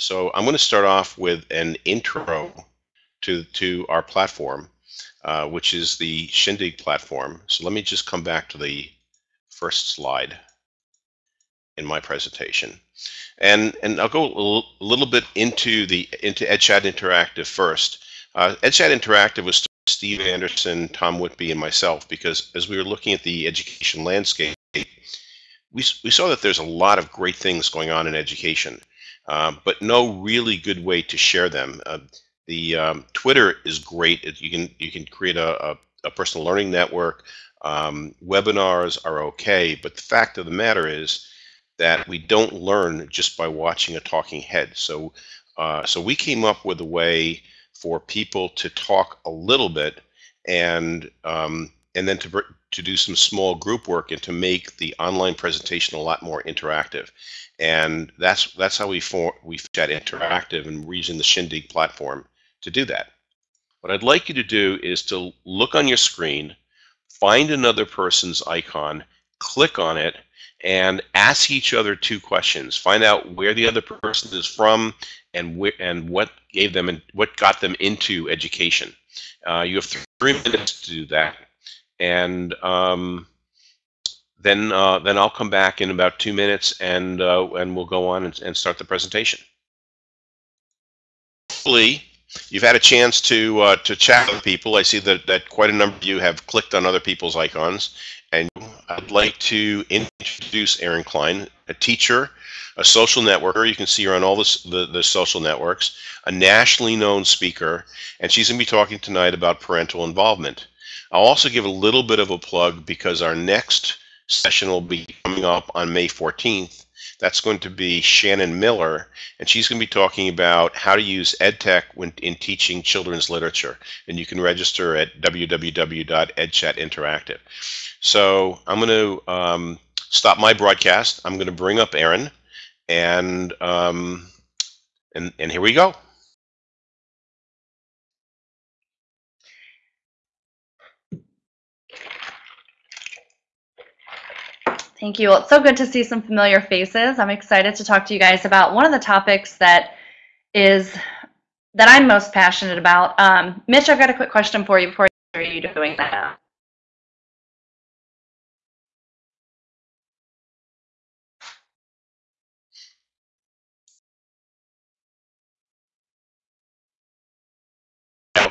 So I'm going to start off with an intro to, to our platform, uh, which is the Shindig platform. So let me just come back to the first slide in my presentation. And, and I'll go a little bit into the into EdChat Interactive first. Uh, EdChat Interactive was Steve Anderson, Tom Whitby, and myself because as we were looking at the education landscape, we, we saw that there's a lot of great things going on in education, uh, but no really good way to share them. Uh, the um, Twitter is great. You can you can create a, a, a personal learning network. Um, webinars are okay, but the fact of the matter is that we don't learn just by watching a talking head. So uh, so we came up with a way for people to talk a little bit and um, and then to to do some small group work and to make the online presentation a lot more interactive. And that's that's how we for, we got interactive and we're using the Shindig platform to do that. What I'd like you to do is to look on your screen, find another person's icon, click on it, and ask each other two questions. Find out where the other person is from and where and what gave them and what got them into education. Uh, you have three minutes to do that, and um, then uh, then I'll come back in about two minutes and uh, and we'll go on and, and start the presentation. Hopefully, You've had a chance to uh, to chat with people. I see that, that quite a number of you have clicked on other people's icons. And I'd like to introduce Erin Klein, a teacher, a social networker. You can see her on all this, the, the social networks, a nationally known speaker, and she's going to be talking tonight about parental involvement. I'll also give a little bit of a plug because our next session will be coming up on May 14th that's going to be Shannon Miller, and she's going to be talking about how to use EdTech when, in teaching children's literature. And you can register at www.edchatinteractive. So I'm going to um, stop my broadcast. I'm going to bring up Erin, and um, and and here we go. Thank you. Well, it's so good to see some familiar faces. I'm excited to talk to you guys about one of the topics that is that I'm most passionate about. Um, Mitch, I've got a quick question for you before you doing that.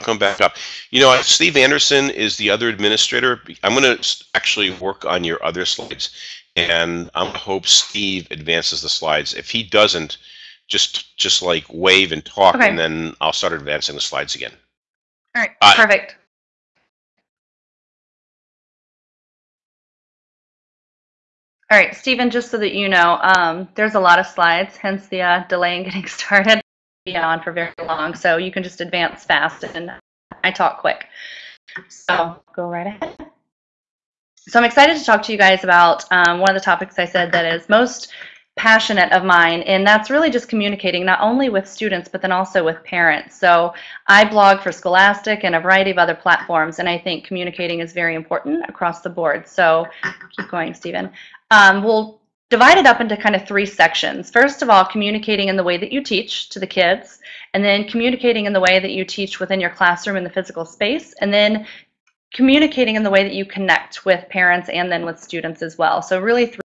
Come back up. You know, Steve Anderson is the other administrator. I'm going to actually work on your other slides and I hope Steve advances the slides. If he doesn't, just just like wave and talk, okay. and then I'll start advancing the slides again. All right, uh, perfect. All right, Stephen, just so that you know, um, there's a lot of slides, hence the uh, delay in getting started. On for very long, so you can just advance fast and I talk quick. So go right ahead. So I'm excited to talk to you guys about um, one of the topics I said that is most passionate of mine, and that's really just communicating not only with students, but then also with parents. So I blog for Scholastic and a variety of other platforms, and I think communicating is very important across the board. So keep going, Stephen. Um, we'll divide it up into kind of three sections. First of all, communicating in the way that you teach to the kids, and then communicating in the way that you teach within your classroom in the physical space, and then communicating in the way that you connect with parents and then with students as well. So really, three.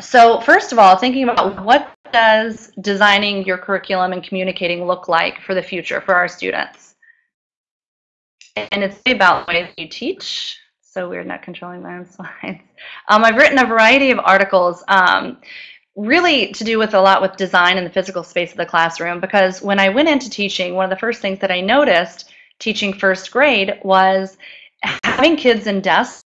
so first of all, thinking about what does designing your curriculum and communicating look like for the future for our students? And it's about the way that you teach. So we're not controlling my own slides. Um, I've written a variety of articles um, really to do with a lot with design in the physical space of the classroom because when I went into teaching, one of the first things that I noticed teaching first grade was having kids in desks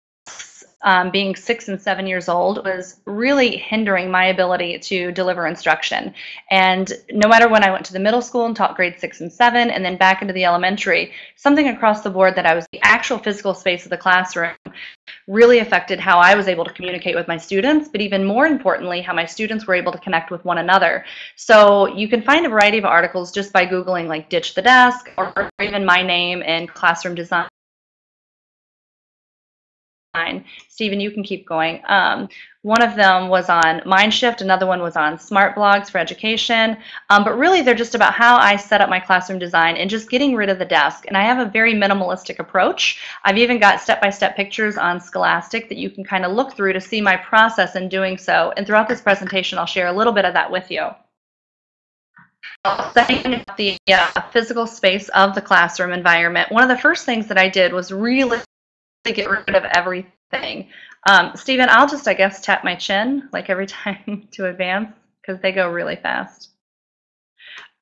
um, being six and seven years old was really hindering my ability to deliver instruction. And no matter when I went to the middle school and taught grade six and seven, and then back into the elementary, something across the board that I was the actual physical space of the classroom really affected how I was able to communicate with my students, but even more importantly, how my students were able to connect with one another. So you can find a variety of articles just by Googling like ditch the desk or even my name in classroom design Stephen, you can keep going. Um, one of them was on Mindshift, another one was on Smart Blogs for education. Um, but really, they're just about how I set up my classroom design and just getting rid of the desk. And I have a very minimalistic approach. I've even got step-by-step -step pictures on Scholastic that you can kind of look through to see my process in doing so. And throughout this presentation, I'll share a little bit of that with you setting up the uh, physical space of the classroom environment, one of the first things that I did was really get rid of everything. Um, Stephen, I'll just, I guess, tap my chin like every time to advance because they go really fast.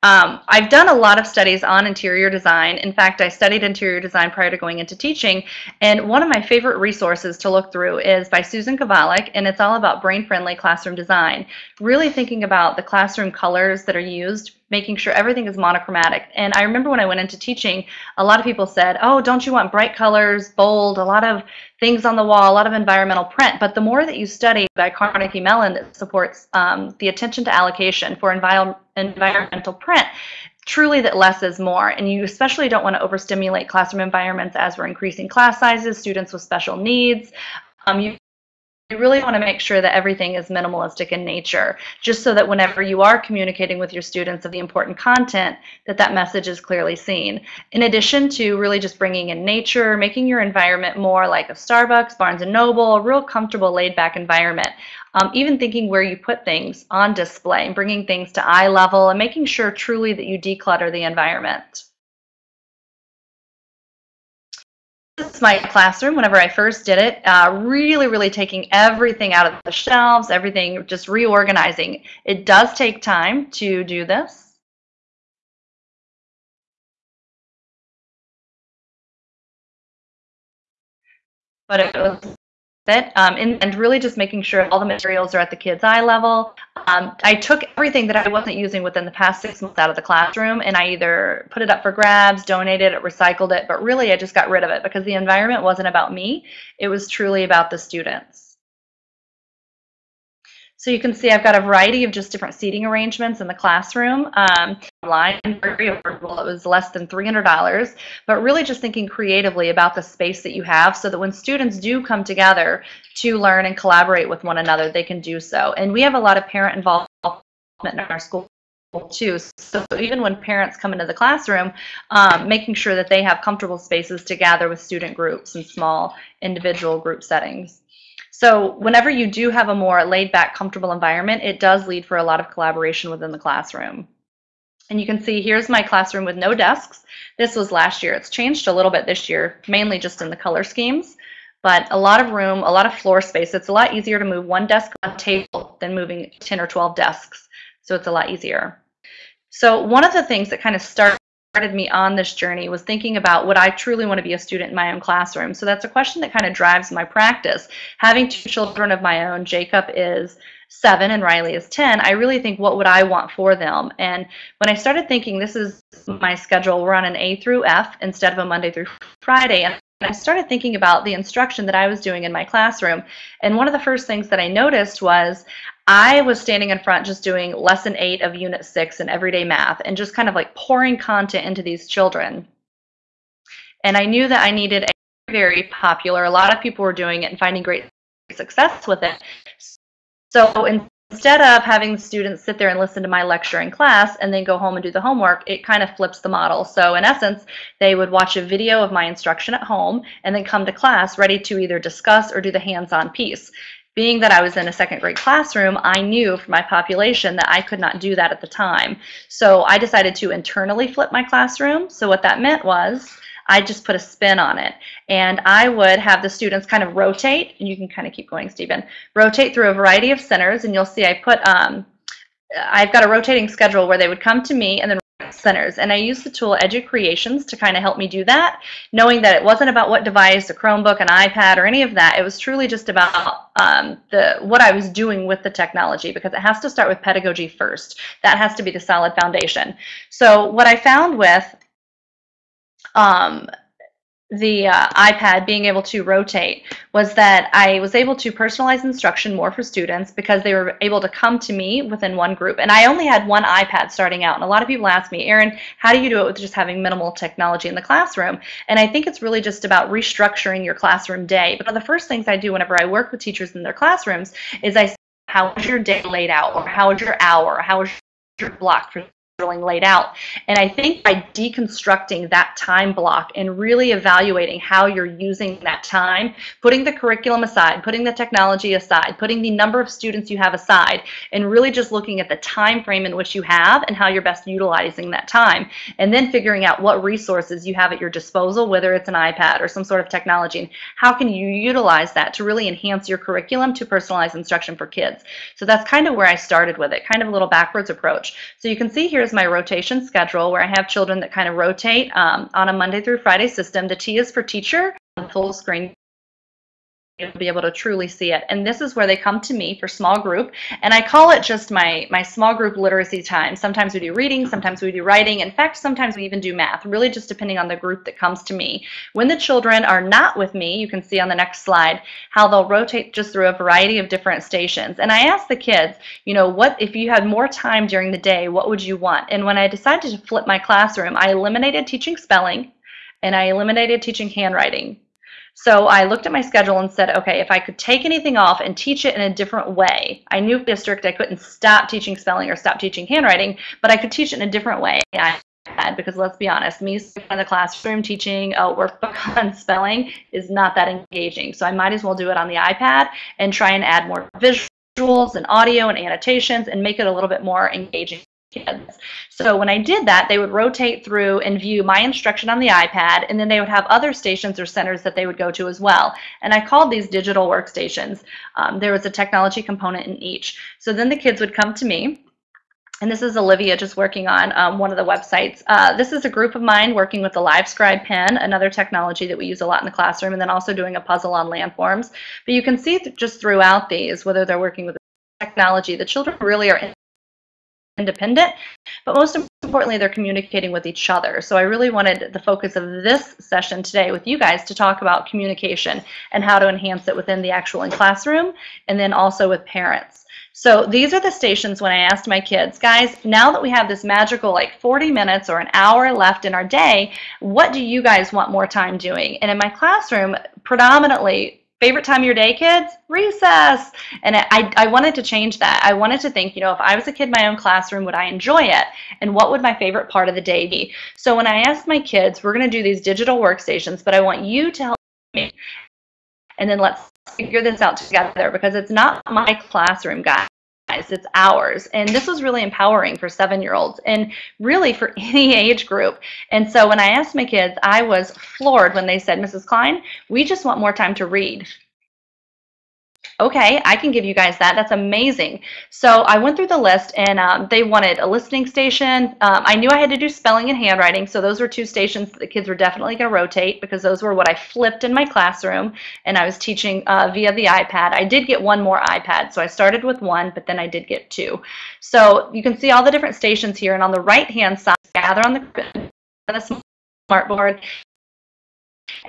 Um, I've done a lot of studies on interior design. In fact, I studied interior design prior to going into teaching, and one of my favorite resources to look through is by Susan Kovalik, and it's all about brain-friendly classroom design. Really thinking about the classroom colors that are used, making sure everything is monochromatic. And I remember when I went into teaching, a lot of people said, oh, don't you want bright colors, bold, a lot of things on the wall, a lot of environmental print. But the more that you study by Carnegie Mellon that supports um, the attention to allocation for envi environmental print, truly that less is more. And you especially don't want to overstimulate classroom environments as we're increasing class sizes, students with special needs. Um, you you really want to make sure that everything is minimalistic in nature, just so that whenever you are communicating with your students of the important content, that that message is clearly seen. In addition to really just bringing in nature, making your environment more like a Starbucks, Barnes & Noble, a real comfortable, laid-back environment. Um, even thinking where you put things on display, and bringing things to eye level, and making sure truly that you declutter the environment. My classroom whenever I first did it, uh, really, really taking everything out of the shelves, everything, just reorganizing. It does take time to do this. But it was it um, and, and, really just making sure all the materials are at the kids' eye level. Um, I took everything that I wasn't using within the past six months out of the classroom and I either put it up for grabs, donated it, recycled it, but really I just got rid of it because the environment wasn't about me. It was truly about the students. So you can see I've got a variety of just different seating arrangements in the classroom. Um, online, very affordable. It was less than $300, but really just thinking creatively about the space that you have so that when students do come together to learn and collaborate with one another, they can do so. And we have a lot of parent involvement in our school too. So even when parents come into the classroom, um, making sure that they have comfortable spaces to gather with student groups and small individual group settings. So whenever you do have a more laid back, comfortable environment, it does lead for a lot of collaboration within the classroom. And you can see here's my classroom with no desks. This was last year. It's changed a little bit this year, mainly just in the color schemes, but a lot of room, a lot of floor space. It's a lot easier to move one desk on a table than moving 10 or 12 desks. So it's a lot easier. So one of the things that kind of started started me on this journey was thinking about would I truly want to be a student in my own classroom? So that's a question that kind of drives my practice. Having two children of my own, Jacob is seven and Riley is 10, I really think what would I want for them? And when I started thinking this is my schedule, we're on an A through F instead of a Monday through Friday. And I started thinking about the instruction that I was doing in my classroom. And one of the first things that I noticed was I was standing in front just doing lesson eight of unit six in everyday math and just kind of like pouring content into these children. And I knew that I needed a very popular, a lot of people were doing it and finding great success with it. So instead of having students sit there and listen to my lecture in class and then go home and do the homework, it kind of flips the model. So in essence, they would watch a video of my instruction at home and then come to class ready to either discuss or do the hands-on piece being that I was in a second grade classroom, I knew for my population that I could not do that at the time. So I decided to internally flip my classroom. So what that meant was I just put a spin on it. And I would have the students kind of rotate, and you can kind of keep going, Stephen, rotate through a variety of centers. And you'll see I put, um, I've got a rotating schedule where they would come to me and then centers. And I used the tool EduCreations to kind of help me do that, knowing that it wasn't about what device, a Chromebook, an iPad, or any of that. It was truly just about um, the what I was doing with the technology because it has to start with pedagogy first. That has to be the solid foundation. So what I found with um, the uh, iPad being able to rotate was that I was able to personalize instruction more for students because they were able to come to me within one group. And I only had one iPad starting out. And a lot of people ask me, Erin, how do you do it with just having minimal technology in the classroom? And I think it's really just about restructuring your classroom day. But one of the first things I do whenever I work with teachers in their classrooms is I say, how is your day laid out? Or how is your hour? How is your block for laid out. And I think by deconstructing that time block and really evaluating how you're using that time, putting the curriculum aside, putting the technology aside, putting the number of students you have aside, and really just looking at the time frame in which you have and how you're best utilizing that time. And then figuring out what resources you have at your disposal, whether it's an iPad or some sort of technology, and how can you utilize that to really enhance your curriculum to personalize instruction for kids. So that's kind of where I started with it, kind of a little backwards approach. So you can see here's is my rotation schedule where I have children that kind of rotate um, on a Monday through Friday system. The T is for teacher, full screen you'll be able to truly see it. And this is where they come to me for small group. And I call it just my, my small group literacy time. Sometimes we do reading, sometimes we do writing. In fact, sometimes we even do math, really just depending on the group that comes to me. When the children are not with me, you can see on the next slide how they'll rotate just through a variety of different stations. And I ask the kids, you know, what if you had more time during the day, what would you want? And when I decided to flip my classroom, I eliminated teaching spelling and I eliminated teaching handwriting so I looked at my schedule and said, okay, if I could take anything off and teach it in a different way, I knew district I couldn't stop teaching spelling or stop teaching handwriting, but I could teach it in a different way. I because let's be honest, me in the classroom teaching uh, a workbook on spelling is not that engaging. So I might as well do it on the iPad and try and add more visuals and audio and annotations and make it a little bit more engaging kids. So when I did that, they would rotate through and view my instruction on the iPad, and then they would have other stations or centers that they would go to as well. And I called these digital workstations. Um, there was a technology component in each. So then the kids would come to me, and this is Olivia just working on um, one of the websites. Uh, this is a group of mine working with the LiveScribe pen, another technology that we use a lot in the classroom, and then also doing a puzzle on landforms. But you can see th just throughout these, whether they're working with technology, the children really are independent, but most importantly, they're communicating with each other. So I really wanted the focus of this session today with you guys to talk about communication and how to enhance it within the actual in classroom and then also with parents. So these are the stations when I asked my kids, guys, now that we have this magical like 40 minutes or an hour left in our day, what do you guys want more time doing? And in my classroom, predominantly favorite time of your day, kids? Recess. And I, I wanted to change that. I wanted to think, you know, if I was a kid in my own classroom, would I enjoy it? And what would my favorite part of the day be? So when I asked my kids, we're going to do these digital workstations, but I want you to help me. And then let's figure this out together because it's not my classroom, guys it's ours. And this was really empowering for seven year olds and really for any age group. And so when I asked my kids, I was floored when they said, Mrs. Klein, we just want more time to read okay, I can give you guys that. That's amazing. So I went through the list and um, they wanted a listening station. Um, I knew I had to do spelling and handwriting. So those were two stations that the kids were definitely going to rotate because those were what I flipped in my classroom and I was teaching uh, via the iPad. I did get one more iPad. So I started with one, but then I did get two. So you can see all the different stations here. And on the right hand side, gather on the, the smartboard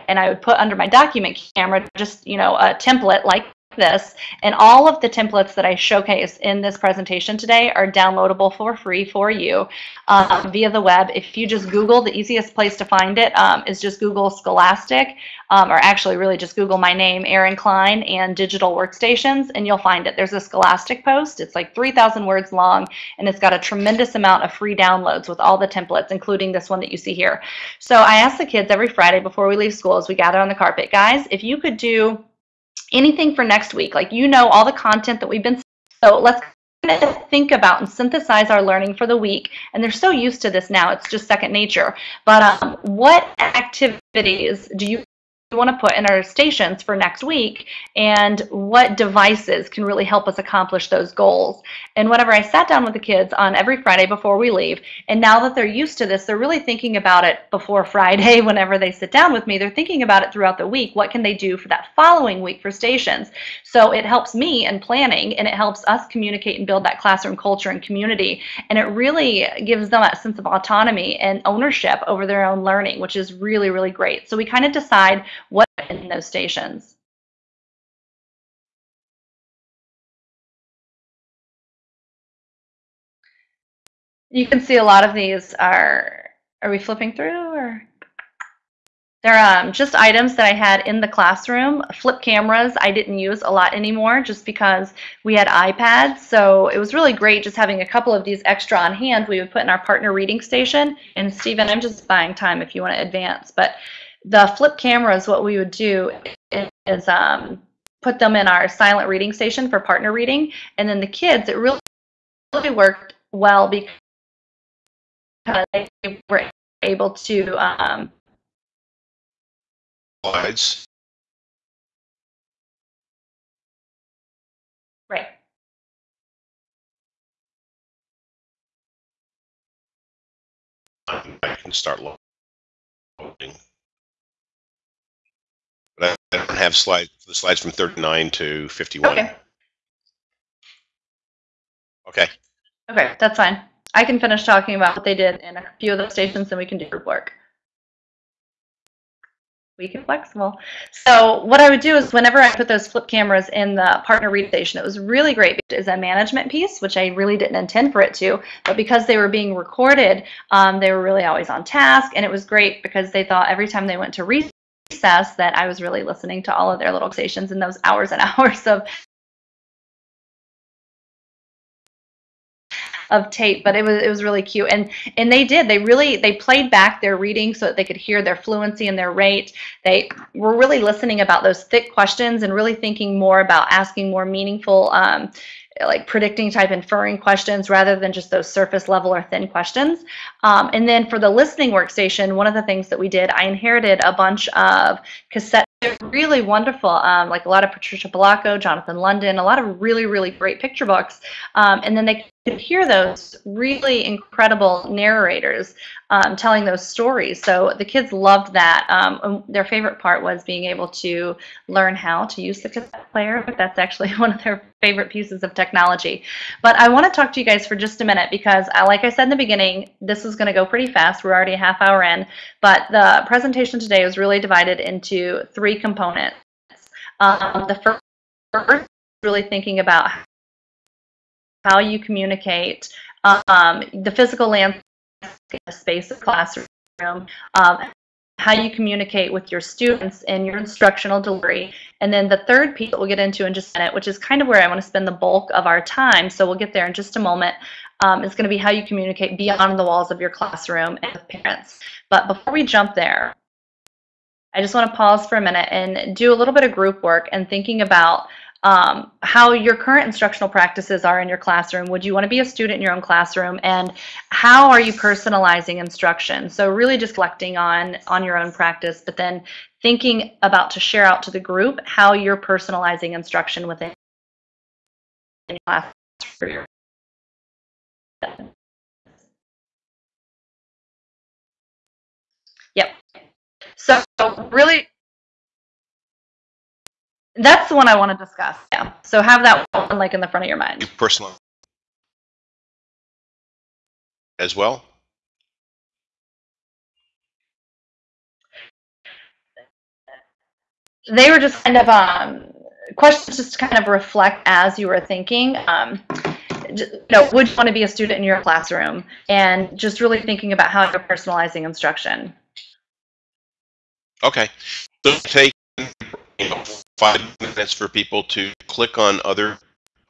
and I would put under my document camera just, you know, a template like this and all of the templates that I showcase in this presentation today are downloadable for free for you um, via the web. If you just Google, the easiest place to find it um, is just Google Scholastic um, or actually really just Google my name, Erin Klein and digital workstations and you'll find it. There's a Scholastic post. It's like 3,000 words long and it's got a tremendous amount of free downloads with all the templates including this one that you see here. So I ask the kids every Friday before we leave school as we gather on the carpet, guys, if you could do anything for next week. Like you know all the content that we've been. So let's think about and synthesize our learning for the week. And they're so used to this now; it's just second nature. But um, what activities do you want to put in our stations for next week and what devices can really help us accomplish those goals. And whenever I sat down with the kids on every Friday before we leave, and now that they're used to this, they're really thinking about it before Friday whenever they sit down with me. They're thinking about it throughout the week. What can they do for that following week for stations? So it helps me in planning and it helps us communicate and build that classroom culture and community. And it really gives them that sense of autonomy and ownership over their own learning, which is really, really great. So we kind of decide what in those stations. You can see a lot of these are, are we flipping through or? They're um, just items that I had in the classroom. Flip cameras I didn't use a lot anymore just because we had iPads. So it was really great just having a couple of these extra on hand we would put in our partner reading station. And Stephen, I'm just buying time if you want to advance. But the flip cameras, what we would do is um, put them in our silent reading station for partner reading. And then the kids, it really, really worked well because they were able to um, Slides. right. I can start loading. But I I don't have slide, the slides from 39 to 51. Okay. Okay. Okay, that's fine. I can finish talking about what they did in a few of the stations and we can do group work. We can flexible. So what I would do is whenever I put those flip cameras in the partner read station, it was really great because a management piece, which I really didn't intend for it to, but because they were being recorded, um, they were really always on task. And it was great because they thought every time they went to recess that I was really listening to all of their little stations and those hours and hours of of tape, but it was it was really cute. And and they did. They really they played back their reading so that they could hear their fluency and their rate. They were really listening about those thick questions and really thinking more about asking more meaningful um, like predicting type inferring questions rather than just those surface level or thin questions. Um, and then for the listening workstation, one of the things that we did, I inherited a bunch of cassette they're really wonderful, um, like a lot of Patricia Polacco, Jonathan London, a lot of really, really great picture books. Um, and then they could hear those really incredible narrators um, telling those stories. So the kids loved that. Um, their favorite part was being able to learn how to use the cassette player. But that's actually one of their favorite pieces of technology. But I want to talk to you guys for just a minute because, uh, like I said in the beginning, this is going to go pretty fast. We're already a half hour in. But the presentation today was really divided into three components. Um, the first really thinking about how you communicate, um, the physical landscape space of classroom, um, how you communicate with your students and your instructional delivery. And then the third piece that we'll get into in just a minute, which is kind of where I want to spend the bulk of our time, so we'll get there in just a moment, um, is going to be how you communicate beyond the walls of your classroom and with parents. But before we jump there, I just want to pause for a minute and do a little bit of group work and thinking about um, how your current instructional practices are in your classroom. Would you want to be a student in your own classroom? And how are you personalizing instruction? So really just reflecting on, on your own practice, but then thinking about to share out to the group how you're personalizing instruction within your classroom. Yep. So really that's the one I want to discuss. Yeah. So have that one like in the front of your mind. You personal as well? They were just kind of um, questions just to kind of reflect as you were thinking. Um, you know, would you want to be a student in your classroom? And just really thinking about how you're personalizing instruction. Okay. So take you know, five minutes for people to click on other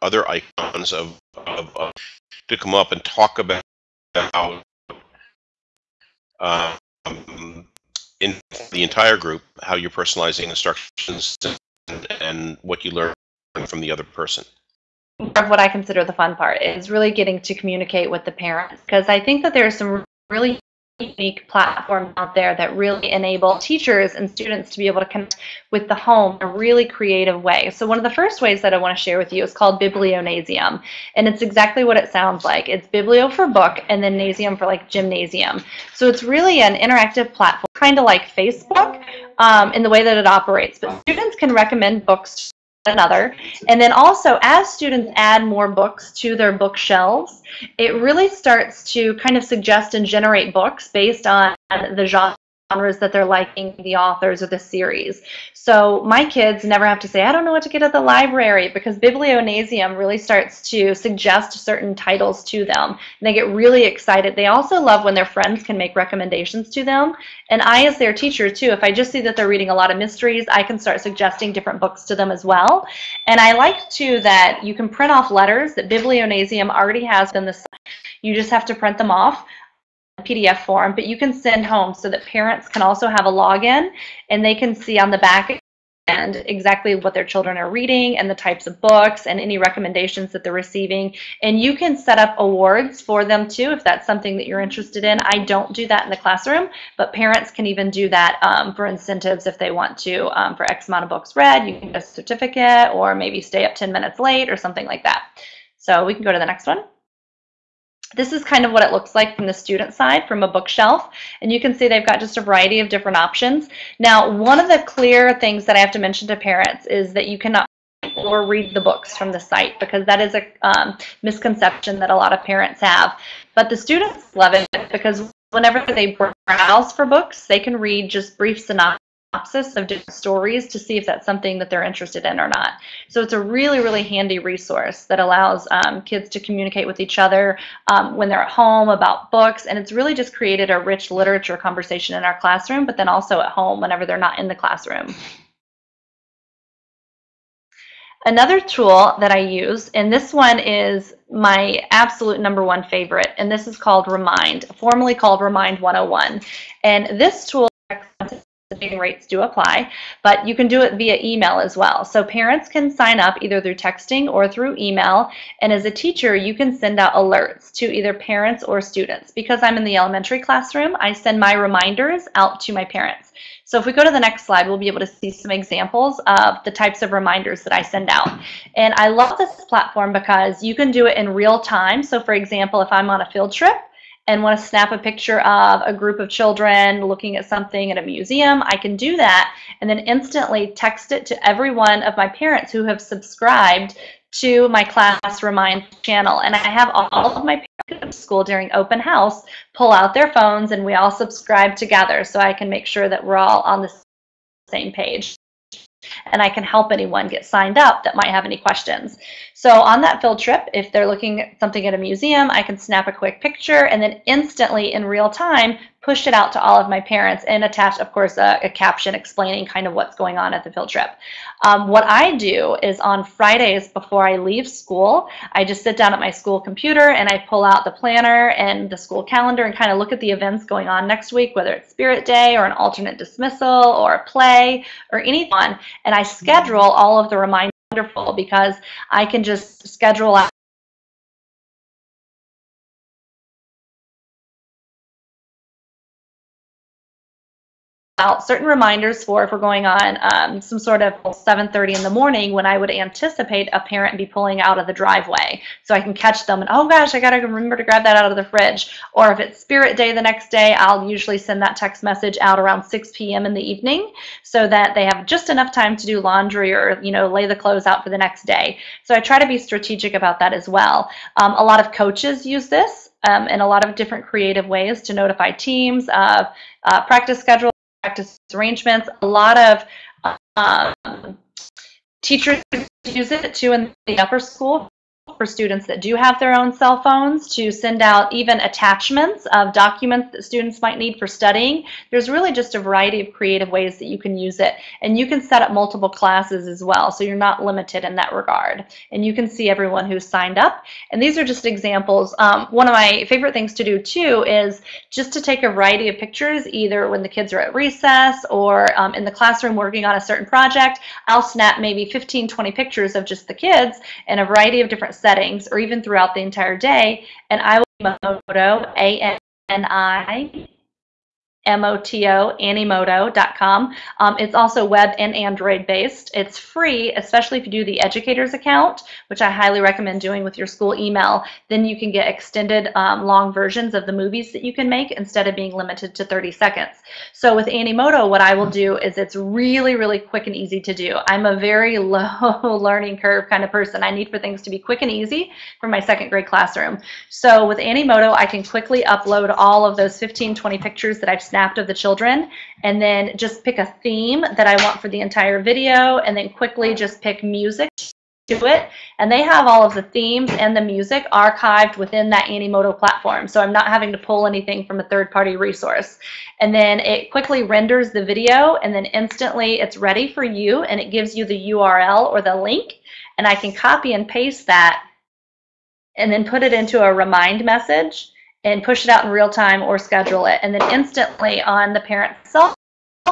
other icons of, of, of to come up and talk about how um, in the entire group how you're personalizing instructions and, and what you learn from the other person. Of what I consider the fun part is really getting to communicate with the parents because I think that there are some really unique platforms out there that really enable teachers and students to be able to connect with the home in a really creative way. So one of the first ways that I want to share with you is called Biblionasium. And it's exactly what it sounds like. It's biblio for book and then nasium for like gymnasium. So it's really an interactive platform, kind of like Facebook um, in the way that it operates. But students can recommend books another. And then also, as students add more books to their bookshelves, it really starts to kind of suggest and generate books based on the genre genres that they're liking, the authors or the series. So my kids never have to say, I don't know what to get at the library because Biblionasium really starts to suggest certain titles to them. And they get really excited. They also love when their friends can make recommendations to them. And I, as their teacher too, if I just see that they're reading a lot of mysteries, I can start suggesting different books to them as well. And I like too that you can print off letters that Biblionasium already has in the you just have to print them off. PDF form, but you can send home so that parents can also have a login and they can see on the back end exactly what their children are reading and the types of books and any recommendations that they're receiving. And you can set up awards for them too if that's something that you're interested in. I don't do that in the classroom, but parents can even do that um, for incentives if they want to um, for X amount of books read. You can get a certificate or maybe stay up 10 minutes late or something like that. So we can go to the next one. This is kind of what it looks like from the student side, from a bookshelf. And you can see they've got just a variety of different options. Now, one of the clear things that I have to mention to parents is that you cannot or read the books from the site because that is a um, misconception that a lot of parents have. But the students love it because whenever they browse for books, they can read just brief synopses synopsis of different stories to see if that's something that they're interested in or not. So it's a really, really handy resource that allows um, kids to communicate with each other um, when they're at home about books. And it's really just created a rich literature conversation in our classroom, but then also at home whenever they're not in the classroom. Another tool that I use, and this one is my absolute number one favorite, and this is called Remind, formerly called Remind 101. And this tool shipping rates do apply, but you can do it via email as well. So parents can sign up either through texting or through email, and as a teacher, you can send out alerts to either parents or students. Because I'm in the elementary classroom, I send my reminders out to my parents. So if we go to the next slide, we'll be able to see some examples of the types of reminders that I send out. And I love this platform because you can do it in real time. So for example, if I'm on a field trip, and want to snap a picture of a group of children looking at something at a museum, I can do that and then instantly text it to every one of my parents who have subscribed to my class remind channel. And I have all of my parents at school during open house pull out their phones and we all subscribe together so I can make sure that we're all on the same page and I can help anyone get signed up that might have any questions. So on that field trip, if they're looking at something at a museum, I can snap a quick picture and then instantly in real time push it out to all of my parents and attach, of course, a, a caption explaining kind of what's going on at the field trip. Um, what I do is on Fridays before I leave school, I just sit down at my school computer and I pull out the planner and the school calendar and kind of look at the events going on next week, whether it's Spirit Day or an alternate dismissal or a play or anything. And I schedule all of the reminders wonderful because I can just schedule out out certain reminders for if we're going on um, some sort of 7.30 in the morning when I would anticipate a parent be pulling out of the driveway. So I can catch them and, oh gosh, I got to remember to grab that out of the fridge. Or if it's Spirit Day the next day, I'll usually send that text message out around 6 p.m. in the evening so that they have just enough time to do laundry or, you know, lay the clothes out for the next day. So I try to be strategic about that as well. Um, a lot of coaches use this um, in a lot of different creative ways to notify teams of uh, practice schedule practice arrangements. A lot of um, teachers use it too in the upper school for students that do have their own cell phones to send out even attachments of documents that students might need for studying. There's really just a variety of creative ways that you can use it. And you can set up multiple classes as well, so you're not limited in that regard. And you can see everyone who's signed up. And these are just examples. Um, one of my favorite things to do too is just to take a variety of pictures, either when the kids are at recess or um, in the classroom working on a certain project. I'll snap maybe 15, 20 pictures of just the kids in a variety of different settings or even throughout the entire day. And I will be Moto, A-N-I, M-O-T-O, Animoto.com. Um, it's also web and Android based. It's free, especially if you do the educator's account, which I highly recommend doing with your school email. Then you can get extended um, long versions of the movies that you can make instead of being limited to 30 seconds. So with Animoto, what I will do is it's really, really quick and easy to do. I'm a very low learning curve kind of person. I need for things to be quick and easy for my second grade classroom. So with Animoto, I can quickly upload all of those 15, 20 pictures that I've snapped of the children. And then just pick a theme that I want for the entire video and then quickly just pick music to it. And they have all of the themes and the music archived within that Animoto platform so I'm not having to pull anything from a third-party resource. And then it quickly renders the video and then instantly it's ready for you and it gives you the URL or the link and I can copy and paste that and then put it into a remind message and push it out in real time or schedule it. And then instantly on the parent's cell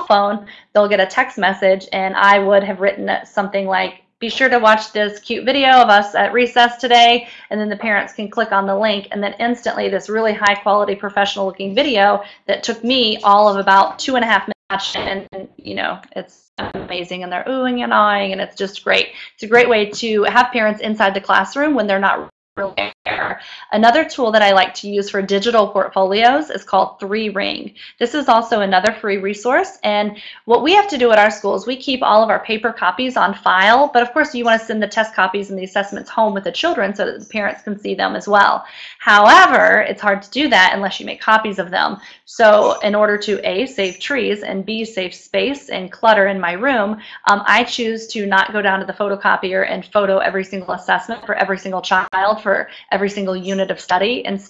phone, they'll get a text message and I would have written something like, be sure to watch this cute video of us at recess today. And then the parents can click on the link and then instantly this really high quality professional looking video that took me all of about two and a half minutes and, and you know, it's amazing and they're oohing and awing and it's just great. It's a great way to have parents inside the classroom when they're not really there. Another tool that I like to use for digital portfolios is called 3Ring. This is also another free resource and what we have to do at our schools, we keep all of our paper copies on file, but of course you want to send the test copies and the assessments home with the children so that the parents can see them as well. However, it's hard to do that unless you make copies of them. So in order to A, save trees and B, save space and clutter in my room, um, I choose to not go down to the photocopier and photo every single assessment for every single child for every single unit of study and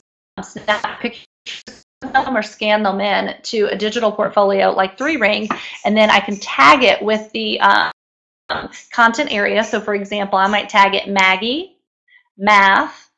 snap pictures them or scan them in to a digital portfolio like 3Ring, and then I can tag it with the um, content area. So for example, I might tag it Maggie, math,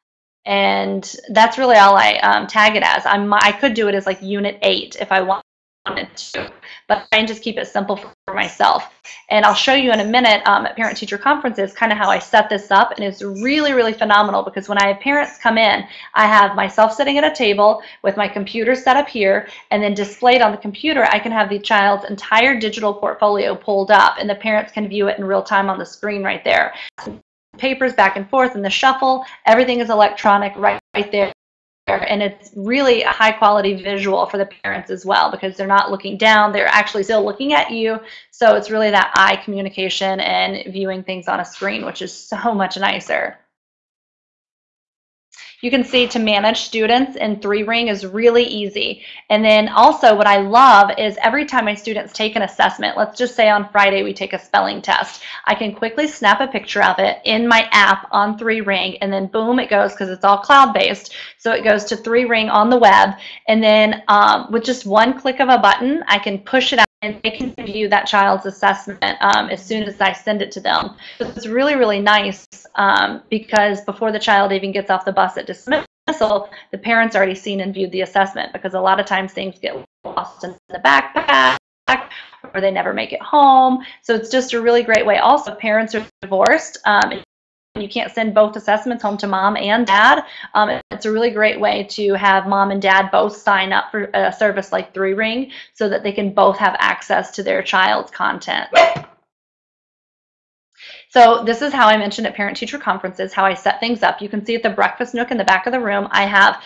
and that's really all I um, tag it as. I'm, I could do it as like unit 8 if I want wanted to, but I just keep it simple for myself. And I'll show you in a minute um, at parent-teacher conferences kind of how I set this up, and it's really, really phenomenal because when I have parents come in, I have myself sitting at a table with my computer set up here, and then displayed on the computer, I can have the child's entire digital portfolio pulled up, and the parents can view it in real time on the screen right there. Papers back and forth in the shuffle, everything is electronic right, right there and it's really a high quality visual for the parents as well because they're not looking down they're actually still looking at you. So it's really that eye communication and viewing things on a screen which is so much nicer you can see to manage students in 3Ring is really easy. And then also what I love is every time my students take an assessment, let's just say on Friday we take a spelling test, I can quickly snap a picture of it in my app on 3Ring and then boom, it goes because it's all cloud-based. So it goes to 3Ring on the web. And then um, with just one click of a button, I can push it out and they can view that child's assessment um, as soon as I send it to them. So it's really, really nice um, because before the child even gets off the bus at dismissal, the parents already seen and viewed the assessment because a lot of times things get lost in the backpack or they never make it home. So it's just a really great way. Also, parents are divorced. Um, you can't send both assessments home to mom and dad. Um, it's a really great way to have mom and dad both sign up for a service like 3Ring so that they can both have access to their child's content. So this is how I mentioned at parent-teacher conferences, how I set things up. You can see at the breakfast nook in the back of the room, I have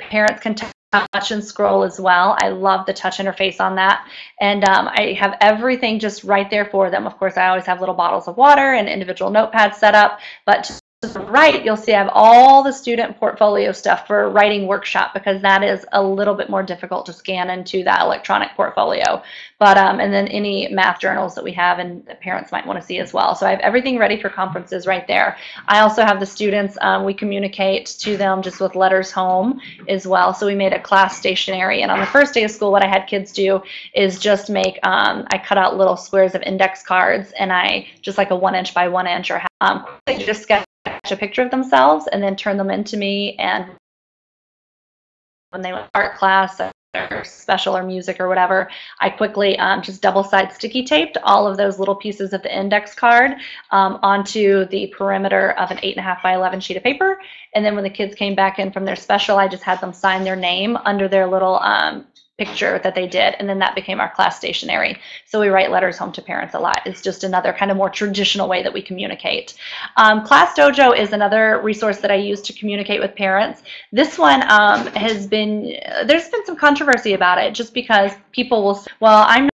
parents can touch and scroll as well. I love the touch interface on that. And um, I have everything just right there for them. Of course, I always have little bottles of water and individual notepads set up, but to the right, you'll see I have all the student portfolio stuff for writing workshop because that is a little bit more difficult to scan into that electronic portfolio. But um, and then any math journals that we have and that parents might want to see as well. So I have everything ready for conferences right there. I also have the students, um, we communicate to them just with letters home as well. So we made a class stationery. And on the first day of school, what I had kids do is just make, um, I cut out little squares of index cards and I just like a one inch by one inch or um, just sketch a picture of themselves and then turn them into me and when they went art class or special or music or whatever, I quickly um, just double side sticky taped all of those little pieces of the index card um, onto the perimeter of an 8.5 by 11 sheet of paper. And then when the kids came back in from their special, I just had them sign their name under their little um, picture that they did, and then that became our class stationery. So we write letters home to parents a lot. It's just another kind of more traditional way that we communicate. Um, class Dojo is another resource that I use to communicate with parents. This one um, has been, there's been some controversy about it just because people will, say, well, I'm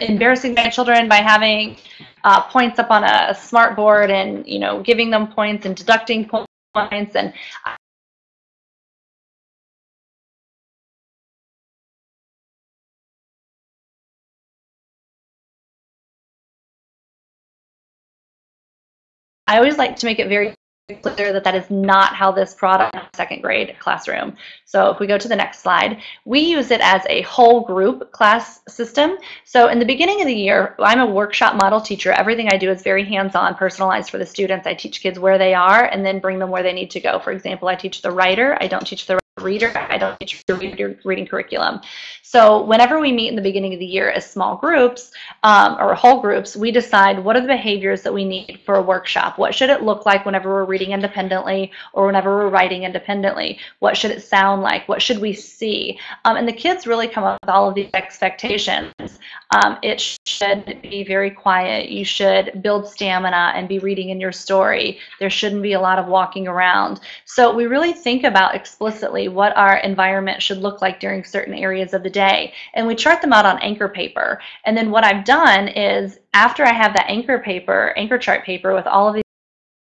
embarrassing my children by having uh, points up on a, smart board and, you know, giving them points and deducting points. And I always like to make it very clear that that is not how this product second grade classroom. So if we go to the next slide, we use it as a whole group class system. So in the beginning of the year, I'm a workshop model teacher. Everything I do is very hands-on, personalized for the students. I teach kids where they are and then bring them where they need to go. For example, I teach the writer. I don't teach the reader. I don't teach your reading curriculum. So whenever we meet in the beginning of the year as small groups um, or whole groups, we decide what are the behaviors that we need for a workshop. What should it look like whenever we're reading independently or whenever we're writing independently? What should it sound like? What should we see? Um, and the kids really come up with all of these expectations. Um, it should be very quiet. You should build stamina and be reading in your story. There shouldn't be a lot of walking around. So we really think about explicitly what our environment should look like during certain areas of the day. And we chart them out on anchor paper. And then what I've done is after I have that anchor paper, anchor chart paper with all of these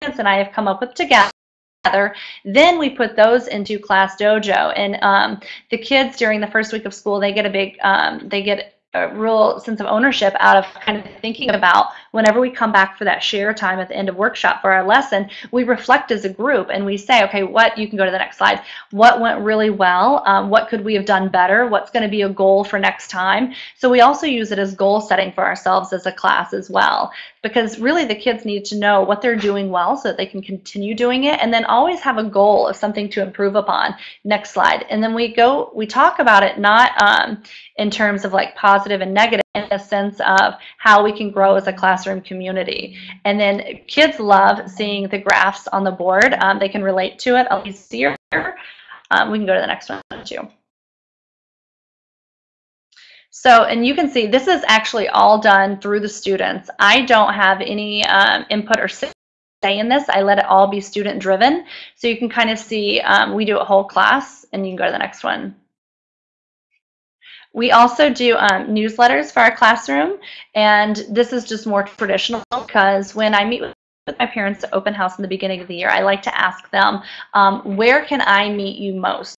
and I have come up with together, then we put those into class dojo and um, the kids during the first week of school they get a big um, they get a real sense of ownership out of kind of thinking about whenever we come back for that share time at the end of workshop for our lesson, we reflect as a group and we say, okay, what, you can go to the next slide, what went really well, um, what could we have done better, what's going to be a goal for next time. So we also use it as goal setting for ourselves as a class as well because really the kids need to know what they're doing well so that they can continue doing it and then always have a goal of something to improve upon. Next slide. And then we go, we talk about it not um, in terms of like positive and negative in the sense of how we can grow as a classroom community. And then kids love seeing the graphs on the board. Um, they can relate to it a lot easier. Um, we can go to the next one too. So, and you can see this is actually all done through the students. I don't have any um, input or say in this. I let it all be student driven. So you can kind of see um, we do a whole class and you can go to the next one. We also do um, newsletters for our classroom, and this is just more traditional because when I meet with with my parents to open house in the beginning of the year, I like to ask them, um, where can I meet you most?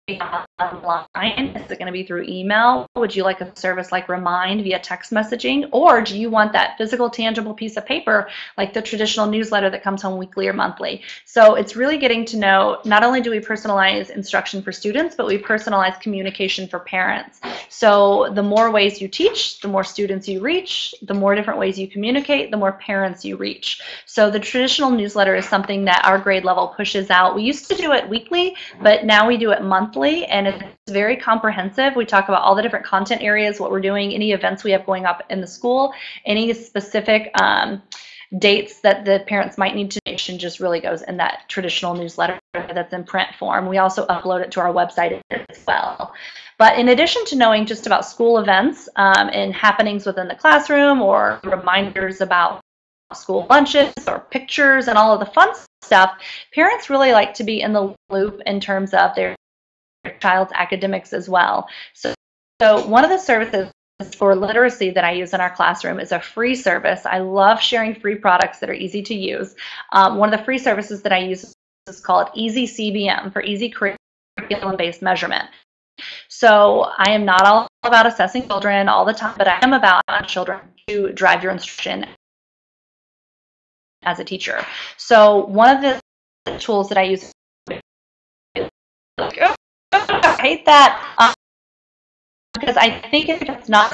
Online? Is it going to be through email? Would you like a service like Remind via text messaging? Or do you want that physical, tangible piece of paper like the traditional newsletter that comes home weekly or monthly? So it's really getting to know, not only do we personalize instruction for students, but we personalize communication for parents. So the more ways you teach, the more students you reach, the more different ways you communicate, the more parents you reach. So the traditional newsletter is something that our grade level pushes out. We used to do it weekly, but now we do it monthly, and it's very comprehensive. We talk about all the different content areas, what we're doing, any events we have going up in the school, any specific um, dates that the parents might need to and just really goes in that traditional newsletter that's in print form. We also upload it to our website as well. But in addition to knowing just about school events um, and happenings within the classroom or reminders about school lunches or pictures and all of the fun stuff, parents really like to be in the loop in terms of their child's academics as well. So, so one of the services for literacy that I use in our classroom is a free service. I love sharing free products that are easy to use. Um, one of the free services that I use is called Easy CBM for Easy Curriculum-Based Measurement. So I am not all about assessing children all the time, but I am about children to drive your instruction as a teacher. So one of the tools that I use, I hate that um, because I think it's not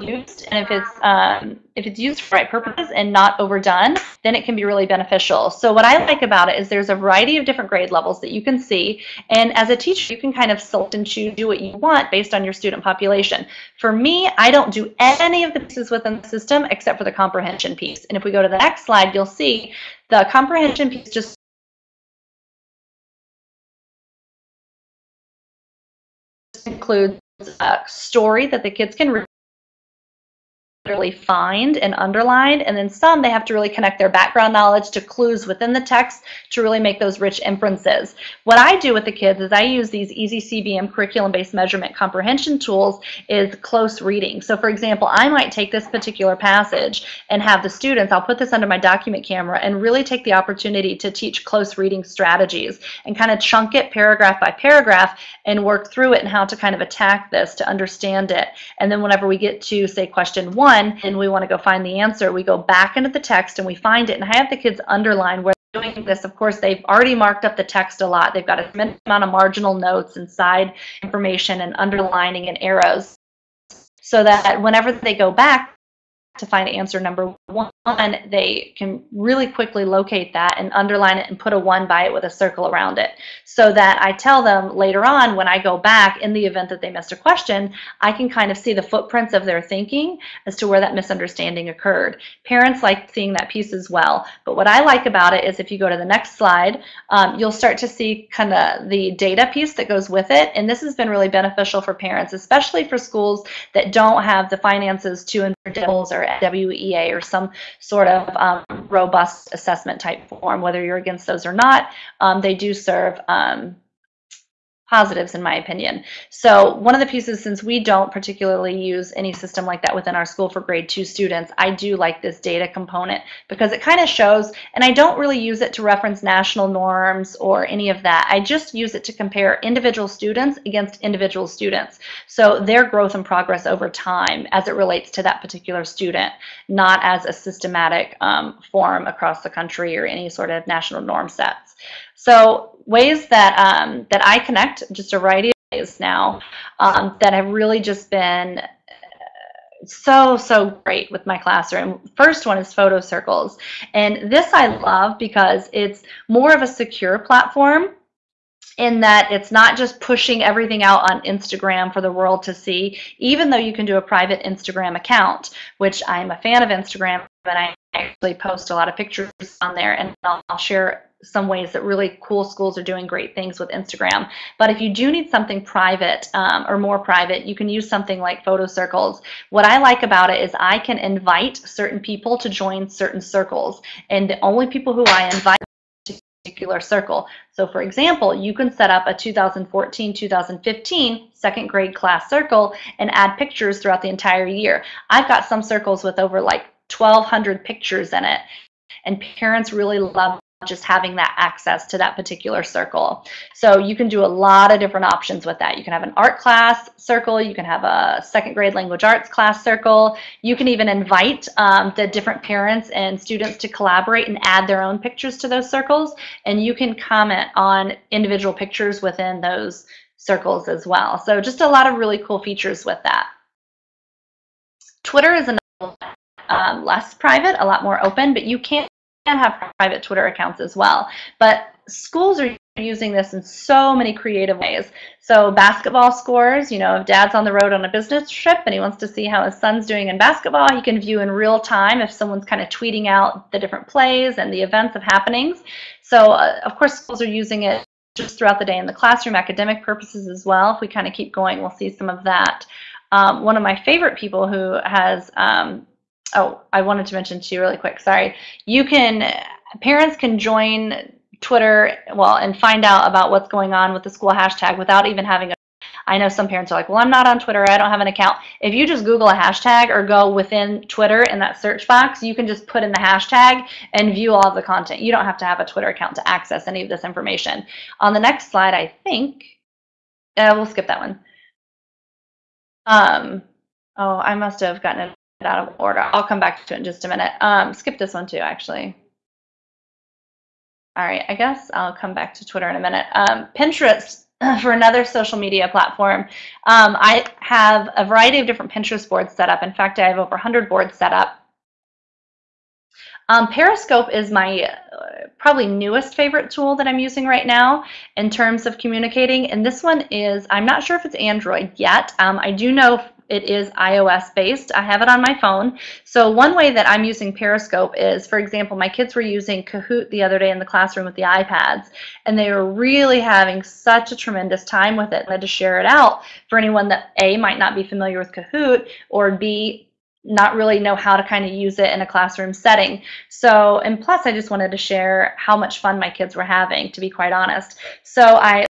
used and if it's um, if it's used for right purposes and not overdone, then it can be really beneficial. So what I like about it is there's a variety of different grade levels that you can see, and as a teacher, you can kind of select and choose, do what you want based on your student population. For me, I don't do any of the pieces within the system except for the comprehension piece. And if we go to the next slide, you'll see the comprehension piece just includes a story that the kids can really find and underline and then some they have to really connect their background knowledge to clues within the text to really make those rich inferences. What I do with the kids is I use these easy CBM curriculum based measurement comprehension tools is close reading. So for example I might take this particular passage and have the students I'll put this under my document camera and really take the opportunity to teach close reading strategies and kind of chunk it paragraph by paragraph and work through it and how to kind of attack this to understand it and then whenever we get to say question one one and we want to go find the answer, we go back into the text and we find it. And I have the kids underline where they're doing this. Of course, they've already marked up the text a lot. They've got a tremendous amount of marginal notes and side information and underlining and arrows so that whenever they go back, to find answer number one, they can really quickly locate that and underline it and put a one by it with a circle around it. So that I tell them later on when I go back in the event that they missed a question, I can kind of see the footprints of their thinking as to where that misunderstanding occurred. Parents like seeing that piece as well. But what I like about it is if you go to the next slide, um, you'll start to see kind of the data piece that goes with it. And this has been really beneficial for parents, especially for schools that don't have the finances to DIBELS or WEA or some sort of um, robust assessment type form, whether you're against those or not. Um, they do serve um, positives in my opinion. So one of the pieces, since we don't particularly use any system like that within our school for grade two students, I do like this data component because it kind of shows, and I don't really use it to reference national norms or any of that. I just use it to compare individual students against individual students. So their growth and progress over time as it relates to that particular student, not as a systematic um, form across the country or any sort of national norm sets. So ways that um, that I connect, just a variety of ways now, um, that have really just been uh, so so great with my classroom. First one is photo circles. And this i love because it's more of a secure platform in that it's not just pushing everything out on Instagram for the world to see, even though you can do a private Instagram account, which I'm a fan of Instagram, but I actually post a lot of pictures on there and I'll, I'll share some ways that really cool schools are doing great things with Instagram. But if you do need something private um, or more private, you can use something like photo circles. What I like about it is I can invite certain people to join certain circles. And the only people who I invite particular circle. So for example, you can set up a 2014-2015 second grade class circle and add pictures throughout the entire year. I've got some circles with over like 1,200 pictures in it. And parents really love just having that access to that particular circle. So you can do a lot of different options with that. You can have an art class circle, you can have a second grade language arts class circle, you can even invite um, the different parents and students to collaborate and add their own pictures to those circles, and you can comment on individual pictures within those circles as well. So just a lot of really cool features with that. Twitter is another um, less private, a lot more open, but you can have private Twitter accounts as well. But schools are using this in so many creative ways. So basketball scores, you know, if dad's on the road on a business trip and he wants to see how his son's doing in basketball, he can view in real time if someone's kind of tweeting out the different plays and the events of happenings. So uh, of course schools are using it just throughout the day in the classroom, academic purposes as well. If we kind of keep going, we'll see some of that. Um, one of my favorite people who has um, oh, I wanted to mention too really quick, sorry. You can, parents can join Twitter, well, and find out about what's going on with the school hashtag without even having a I know some parents are like, well, I'm not on Twitter. I don't have an account. If you just Google a hashtag or go within Twitter in that search box, you can just put in the hashtag and view all of the content. You don't have to have a Twitter account to access any of this information. On the next slide, I think, uh, we'll skip that one. Um, oh, I must have gotten it out of order. I'll come back to it in just a minute. Um, skip this one too, actually. All right, I guess I'll come back to Twitter in a minute. Um, Pinterest for another social media platform. Um, I have a variety of different Pinterest boards set up. In fact, I have over 100 boards set up. Um, Periscope is my uh, probably newest favorite tool that I'm using right now in terms of communicating. And this one is, I'm not sure if it's Android yet. Um, I do know it is iOS based. I have it on my phone. So one way that I'm using Periscope is, for example, my kids were using Kahoot the other day in the classroom with the iPads, and they were really having such a tremendous time with it. I had to share it out for anyone that A, might not be familiar with Kahoot, or B, not really know how to kind of use it in a classroom setting. So, and plus I just wanted to share how much fun my kids were having, to be quite honest. So I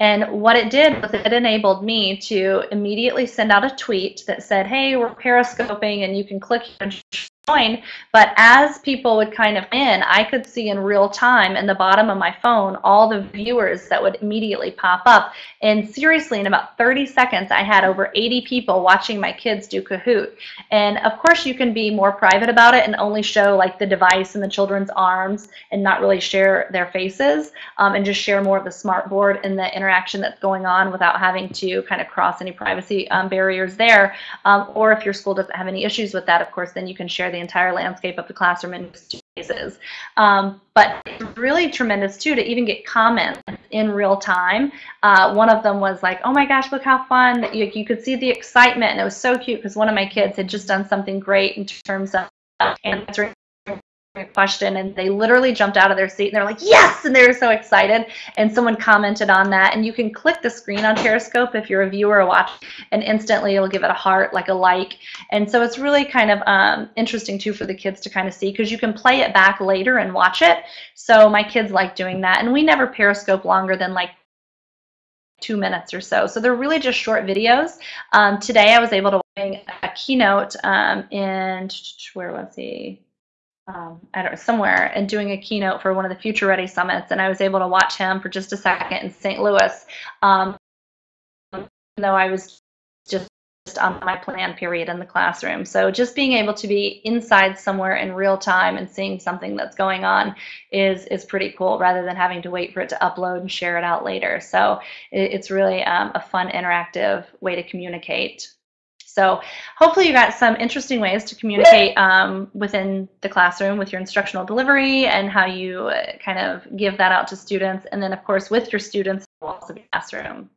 and what it did was it enabled me to immediately send out a tweet that said, hey, we're periscoping and you can click and join. But as people would kind of in, I could see in real time in the bottom of my phone all the viewers that would immediately pop up. And seriously, in about 30 seconds, I had over 80 people watching my kids do Kahoot. And of course, you can be more private about it and only show like the device in the children's arms and not really share their faces um, and just share more of the smart board and the interaction that's going on without having to kind of cross any privacy um, barriers there. Um, or if your school doesn't have any issues with that, of course, then you can share the entire landscape of the classroom in spaces. Um, but it's really tremendous too to even get comments in real time. Uh, one of them was like, "Oh my gosh, look how fun!" You, you could see the excitement, and it was so cute because one of my kids had just done something great in terms of answering question and they literally jumped out of their seat and they're like yes and they were so excited and someone commented on that and you can click the screen on periscope if you're a viewer or watch and instantly it'll give it a heart like a like and so it's really kind of um, interesting too for the kids to kind of see because you can play it back later and watch it so my kids like doing that and we never periscope longer than like two minutes or so. So they're really just short videos. Um, today I was able to bring a keynote um, in, where was he? Um, I don't know, somewhere and doing a keynote for one of the Future Ready summits, and I was able to watch him for just a second in St. Louis, um, though I was just on my plan period in the classroom. So just being able to be inside somewhere in real time and seeing something that's going on is is pretty cool, rather than having to wait for it to upload and share it out later. So it, it's really um, a fun, interactive way to communicate. So hopefully you got some interesting ways to communicate um, within the classroom with your instructional delivery and how you uh, kind of give that out to students. And then of course with your students, also the classroom.